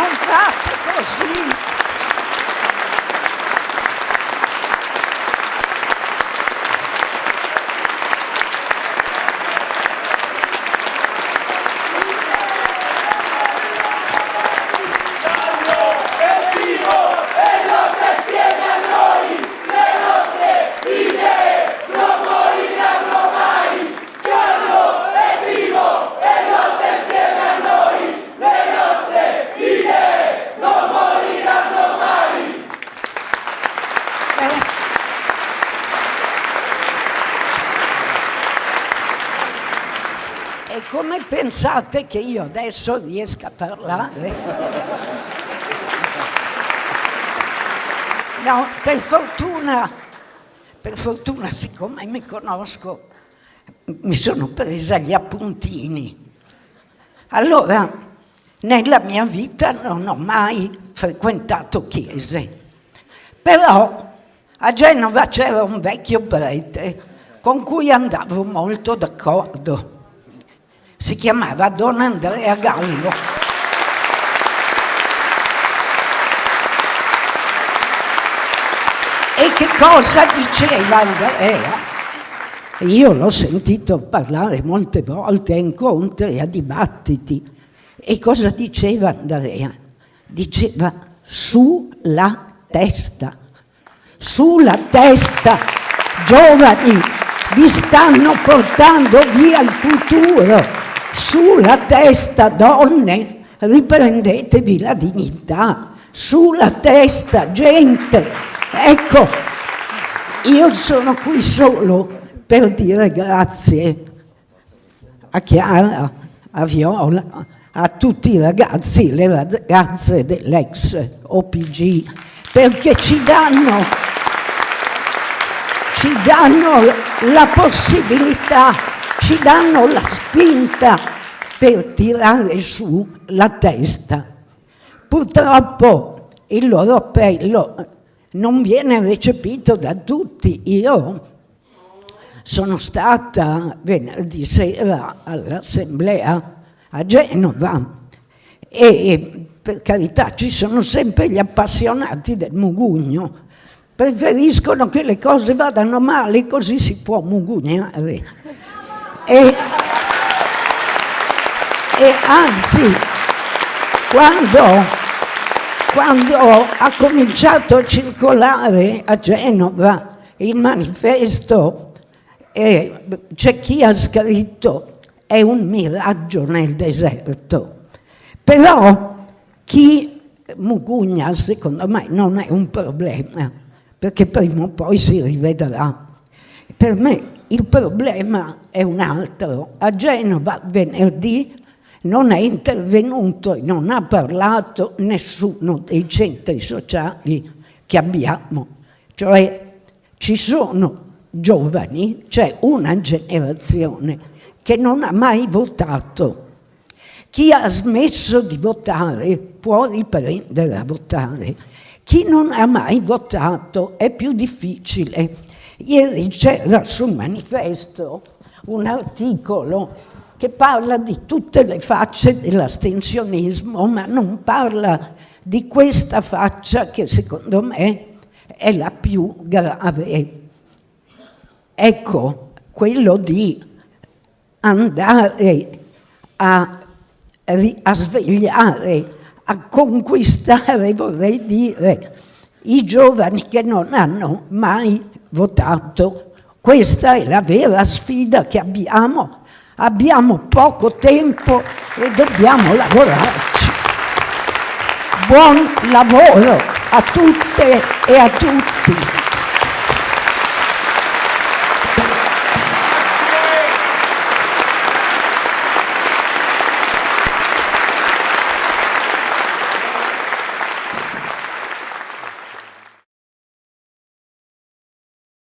non così. pensate che io adesso riesca a parlare? No, per fortuna, per fortuna, siccome mi conosco, mi sono presa gli appuntini. Allora, nella mia vita non ho mai frequentato chiese, però a Genova c'era un vecchio prete con cui andavo molto d'accordo si chiamava Don Andrea Gallo. E che cosa diceva Andrea? Io l'ho sentito parlare molte volte a incontri, a dibattiti. E cosa diceva Andrea? Diceva sulla testa, sulla testa, giovani, vi stanno portando via il futuro sulla testa donne riprendetevi la dignità, sulla testa gente. Ecco, io sono qui solo per dire grazie a Chiara, a Viola, a tutti i ragazzi le ragazze dell'ex OPG, perché ci danno, ci danno la possibilità ci danno la spinta per tirare su la testa. Purtroppo il loro appello non viene recepito da tutti. Io sono stata venerdì sera all'assemblea a Genova e per carità ci sono sempre gli appassionati del mugugno, preferiscono che le cose vadano male così si può mugugnare. E, e anzi, quando, quando ha cominciato a circolare a Genova il manifesto, eh, c'è chi ha scritto è un miraggio nel deserto. Però chi mugugna, secondo me, non è un problema, perché prima o poi si rivedrà. Per me il problema è un altro. A Genova venerdì non è intervenuto e non ha parlato nessuno dei centri sociali che abbiamo. Cioè ci sono giovani, c'è una generazione che non ha mai votato. Chi ha smesso di votare può riprendere a votare. Chi non ha mai votato è più difficile Ieri c'era sul manifesto un articolo che parla di tutte le facce dell'astensionismo, ma non parla di questa faccia che secondo me è la più grave. Ecco, quello di andare a, a svegliare, a conquistare, vorrei dire, i giovani che non hanno mai votato. Questa è la vera sfida che abbiamo. Abbiamo poco tempo e dobbiamo lavorarci. Buon lavoro a tutte e a tutti.